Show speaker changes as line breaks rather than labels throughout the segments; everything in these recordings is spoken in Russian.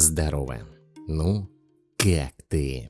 Здорово. Ну, как ты?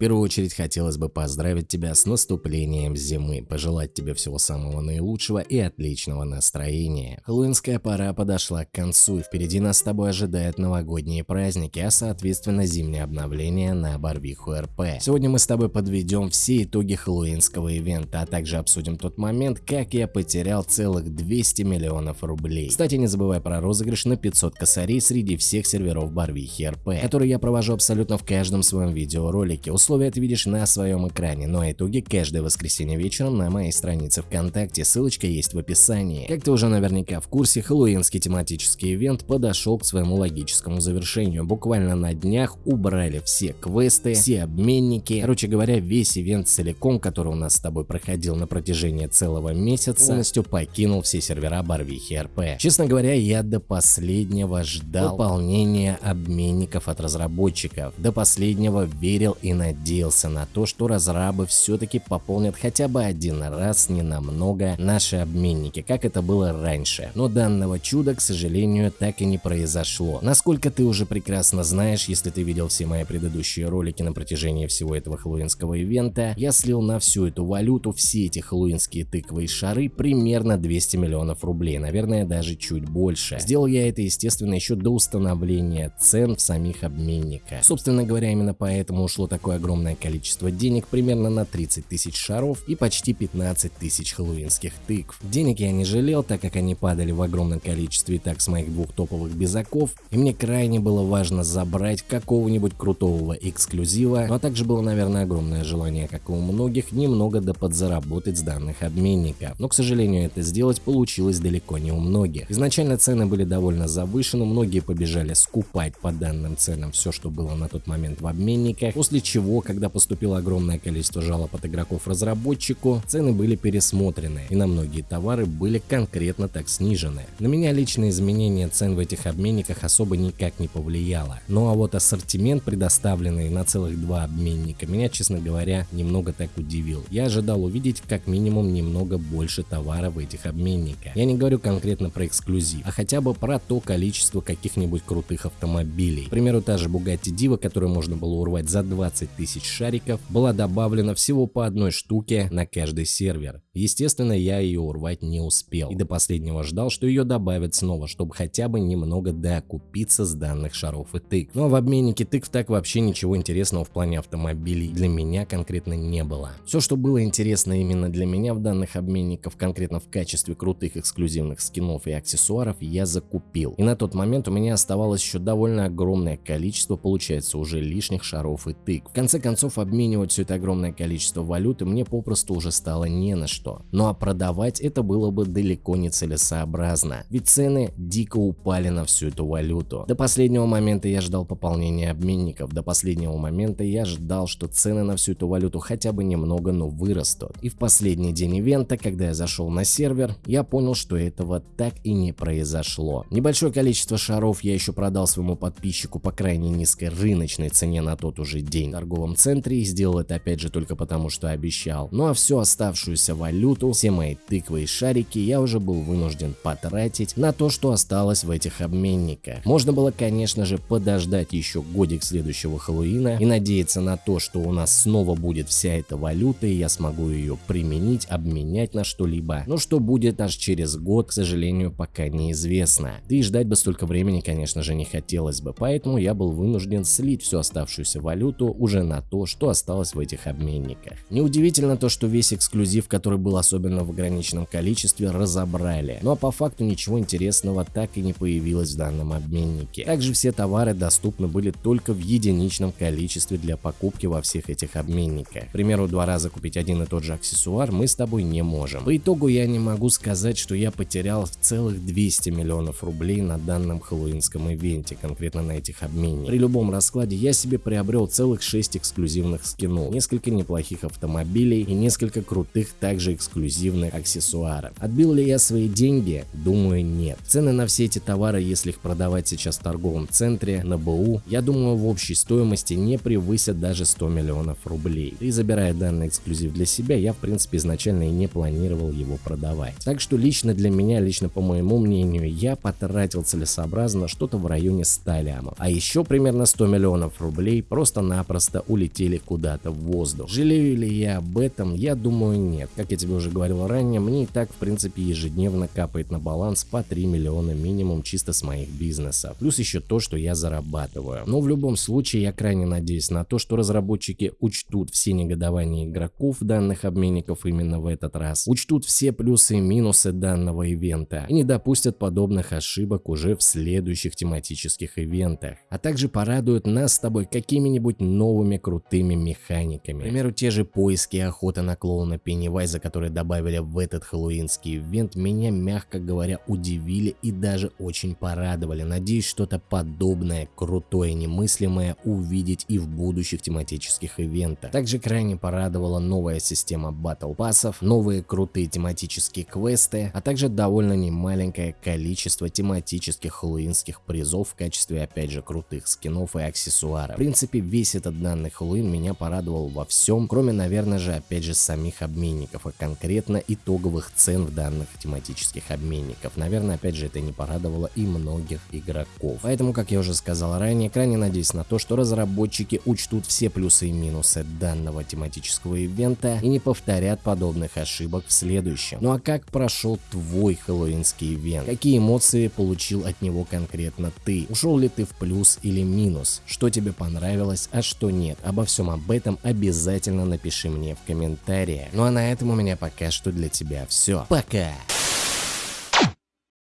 Первую очередь хотелось бы поздравить тебя с наступлением зимы, пожелать тебе всего самого наилучшего и отличного настроения. Хэллоуинская пора подошла к концу, и впереди нас с тобой ожидают новогодние праздники, а соответственно зимнее обновление на Барвиху РП. Сегодня мы с тобой подведем все итоги хэллоуинского ивента, а также обсудим тот момент, как я потерял целых 200 миллионов рублей. Кстати, не забывай про розыгрыш на 500 косарей среди всех серверов Барвихи РП, который я провожу абсолютно в каждом своем видеоролике условия ты видишь на своем экране, но итоги каждое воскресенье вечером на моей странице ВКонтакте, ссылочка есть в описании. Как ты уже наверняка в курсе, хэллоуинский тематический ивент подошел к своему логическому завершению. Буквально на днях убрали все квесты, все обменники. Короче говоря, весь ивент целиком, который у нас с тобой проходил на протяжении целого месяца, полностью покинул все сервера Барвихи РП. Честно говоря, я до последнего ждал выполнения обменников от разработчиков. До последнего верил и надеялся надеялся на то, что разрабы все-таки пополнят хотя бы один раз ненамного наши обменники, как это было раньше. Но данного чуда, к сожалению, так и не произошло. Насколько ты уже прекрасно знаешь, если ты видел все мои предыдущие ролики на протяжении всего этого хэллоуинского ивента, я слил на всю эту валюту, все эти хэллоуинские тыквы и шары примерно 200 миллионов рублей, наверное даже чуть больше. Сделал я это естественно еще до установления цен в самих обменниках. Собственно говоря, именно поэтому ушло такое огромное количество денег, примерно на 30 тысяч шаров и почти 15 тысяч хэллоуинских тыкв. Денег я не жалел, так как они падали в огромном количестве и так с моих двух топовых безаков, и мне крайне было важно забрать какого-нибудь крутого эксклюзива, но также было, наверное, огромное желание, как и у многих, немного да подзаработать с данных обменников. Но, к сожалению, это сделать получилось далеко не у многих. Изначально цены были довольно завышены, многие побежали скупать по данным ценам все, что было на тот момент в обменниках, после чего когда поступило огромное количество жалоб от игроков разработчику, цены были пересмотрены и на многие товары были конкретно так снижены. На меня личное изменение цен в этих обменниках особо никак не повлияло. Ну а вот ассортимент, предоставленный на целых два обменника, меня, честно говоря, немного так удивил. Я ожидал увидеть как минимум немного больше товара в этих обменниках. Я не говорю конкретно про эксклюзив, а хотя бы про то количество каких-нибудь крутых автомобилей. К примеру, та же Bugatti Diva, которую можно было урвать за 20 тысяч шариков была добавлена всего по одной штуке на каждый сервер. Естественно, я ее урвать не успел и до последнего ждал, что ее добавят снова, чтобы хотя бы немного докупиться с данных шаров и тыкв. Но в обменнике тыкв так вообще ничего интересного в плане автомобилей для меня конкретно не было. Все, что было интересно именно для меня в данных обменников, конкретно в качестве крутых эксклюзивных скинов и аксессуаров, я закупил. И на тот момент у меня оставалось еще довольно огромное количество, получается, уже лишних шаров и тыкв. В конце концов, обменивать все это огромное количество валюты мне попросту уже стало не на что. Ну а продавать это было бы далеко не целесообразно, ведь цены дико упали на всю эту валюту. До последнего момента я ждал пополнения обменников, до последнего момента я ждал, что цены на всю эту валюту хотя бы немного, но вырастут. И в последний день ивента, когда я зашел на сервер, я понял, что этого так и не произошло. Небольшое количество шаров я еще продал своему подписчику по крайне низкой рыночной цене на тот уже день в торговом центре и сделал это опять же только потому, что обещал. Ну а всю оставшуюся валюту, все мои тыквы и шарики я уже был вынужден потратить на то, что осталось в этих обменниках. Можно было, конечно же, подождать еще годик следующего Хэллоуина и надеяться на то, что у нас снова будет вся эта валюта и я смогу ее применить, обменять на что-либо. Но что будет аж через год, к сожалению, пока неизвестно. Да и ждать бы столько времени, конечно же, не хотелось бы, поэтому я был вынужден слить всю оставшуюся валюту уже на то, что осталось в этих обменниках. Неудивительно то, что весь эксклюзив, который был особенно в ограниченном количестве, разобрали. Ну а по факту ничего интересного так и не появилось в данном обменнике. Также все товары доступны были только в единичном количестве для покупки во всех этих обменниках. К примеру, два раза купить один и тот же аксессуар мы с тобой не можем. По итогу я не могу сказать, что я потерял целых 200 миллионов рублей на данном хэллоуинском ивенте, конкретно на этих обменниках. При любом раскладе я себе приобрел целых 6 эксклюзивных скинов, несколько неплохих автомобилей и несколько крутых также эксклюзивных аксессуаров. Отбил ли я свои деньги? Думаю нет. Цены на все эти товары, если их продавать сейчас в торговом центре, на БУ, я думаю в общей стоимости не превысят даже 100 миллионов рублей. И забирая данный эксклюзив для себя, я в принципе изначально и не планировал его продавать. Так что лично для меня, лично по моему мнению, я потратил целесообразно что-то в районе 100 лямов. А еще примерно 100 миллионов рублей просто-напросто улетели куда-то в воздух. Жалею ли я об этом? Я думаю нет. Как я тебе уже говорил ранее, мне и так в принципе ежедневно капает на баланс по 3 миллиона минимум чисто с моих бизнесов. Плюс еще то, что я зарабатываю. Но в любом случае я крайне надеюсь на то, что разработчики учтут все негодования игроков данных обменников именно в этот раз, учтут все плюсы и минусы данного ивента и не допустят подобных ошибок уже в следующих тематических ивентах, а также порадуют нас с тобой какими-нибудь новыми крутыми механиками. К примеру, те же поиски и охота на клоуна Пеннивайза, которые добавили в этот хэллоуинский ивент, меня, мягко говоря, удивили и даже очень порадовали. Надеюсь, что-то подобное, крутое, немыслимое увидеть и в будущих тематических ивентах. Также крайне порадовала новая система батл пассов, новые крутые тематические квесты, а также довольно немаленькое количество тематических хэллоуинских призов в качестве опять же крутых скинов и аксессуаров. В принципе весь этот данный Хэллоуин меня порадовал во всем, кроме наверное же опять же самих обменников, а конкретно итоговых цен в данных тематических обменников. Наверное опять же это не порадовало и многих игроков. Поэтому как я уже сказал ранее, крайне надеюсь на то, что разработчики учтут все плюсы и минусы данного тематического ивента и не повторят подобных ошибок в следующем. Ну а как прошел твой хэллоуинский ивент? Какие эмоции получил от него конкретно ты? Ушел ли ты в плюс или минус? Что тебе понравилось, а что нет? Обо всем об этом обязательно напиши мне в комментариях. Ну а на этом у меня пока что для тебя все. Пока!